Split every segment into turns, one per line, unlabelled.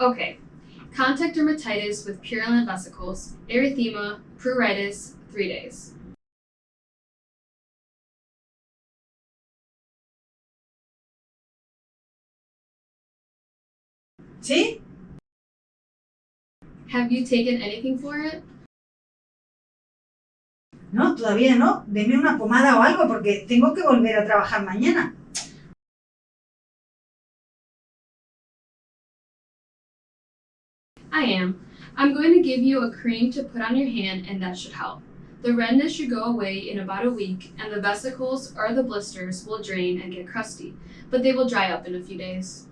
Okay. Contact dermatitis with purulent vesicles, erythema, pruritus, three days.
¿Sí?
Have you taken anything for it?
No, todavía no. Deme una pomada o algo porque tengo que volver a trabajar mañana.
Am. I'm going to give you a cream to put on your hand and that should help. The redness should go away in about a week and the vesicles or the blisters will drain and get crusty, but they will dry up in a few days.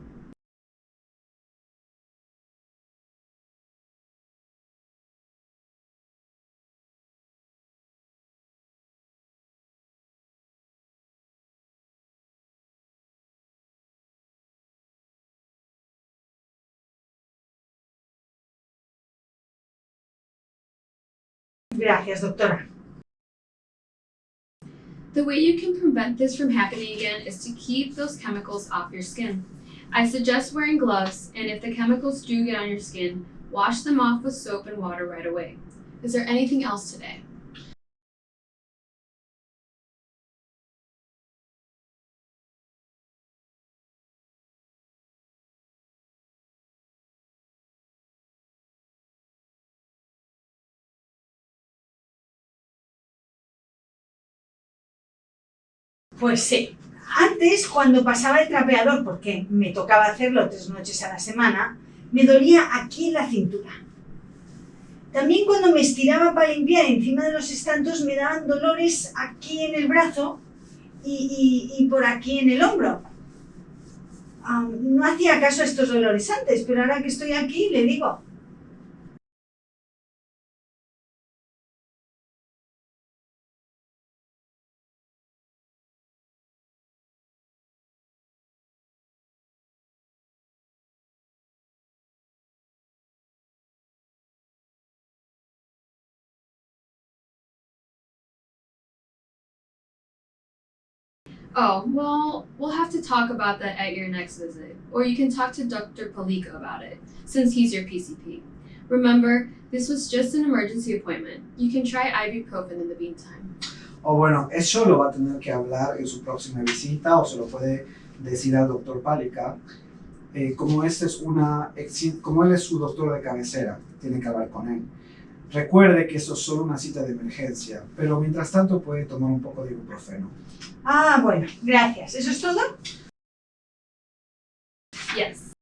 Gracias, doctora.
The way you can prevent this from happening again is to keep those chemicals off your skin. I suggest wearing gloves, and if the chemicals do get on your skin, wash them off with soap and water right away. Is there anything else today?
Pues sí. Antes, cuando pasaba el trapeador, porque me tocaba hacerlo tres noches a la semana, me dolía aquí la cintura. También cuando me estiraba para limpiar encima de los estantos me daban dolores aquí en el brazo y por aquí en el hombro. Ah, no hacía caso a estos dolores antes, pero ahora que estoy aquí le digo,
Oh, well, we'll have to talk about that at your next visit, or you can talk to Dr. Palika about it, since he's your PCP. Remember, this was just an emergency appointment. You can try ibuprofen in the meantime.
O bueno, eso lo va a tener que hablar en su próxima visita o se lo puede decir al doctor Pálica. Eh, como, este es una, como él es su doctor de cabecera, tiene que hablar con él. Recuerde que esto es solo una cita de emergencia, pero mientras tanto puede tomar un poco de ibuprofeno.
ah, bueno, gracias. ¿Eso es todo?
Yes.